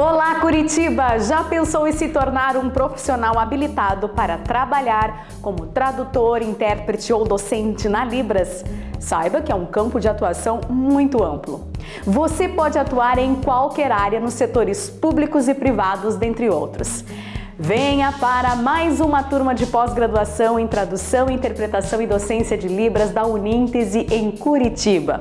Olá Curitiba! Já pensou em se tornar um profissional habilitado para trabalhar como tradutor, intérprete ou docente na Libras? Saiba que é um campo de atuação muito amplo. Você pode atuar em qualquer área nos setores públicos e privados, dentre outros. Venha para mais uma turma de pós-graduação em Tradução, Interpretação e Docência de Libras da Uníntese em Curitiba.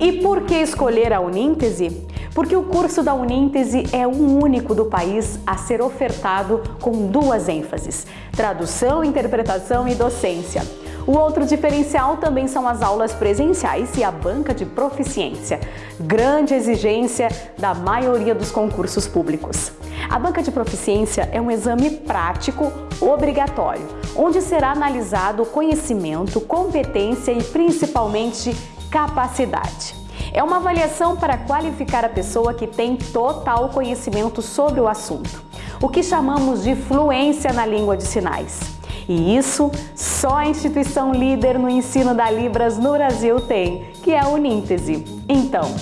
E por que escolher a Uníntese? Porque o curso da Uníntese é o único do país a ser ofertado com duas ênfases, tradução, interpretação e docência. O outro diferencial também são as aulas presenciais e a banca de proficiência, grande exigência da maioria dos concursos públicos. A banca de proficiência é um exame prático obrigatório, onde será analisado conhecimento, competência e principalmente capacidade. É uma avaliação para qualificar a pessoa que tem total conhecimento sobre o assunto, o que chamamos de fluência na língua de sinais. E isso só a instituição líder no ensino da Libras no Brasil tem, que é a Uníntese. Então,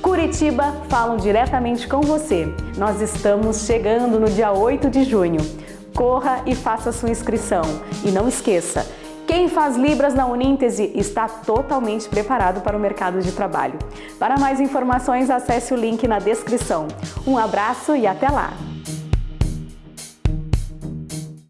Curitiba falam diretamente com você. Nós estamos chegando no dia 8 de junho. Corra e faça sua inscrição. E não esqueça, quem faz Libras na Uníntese está totalmente preparado para o mercado de trabalho. Para mais informações, acesse o link na descrição. Um abraço e até lá!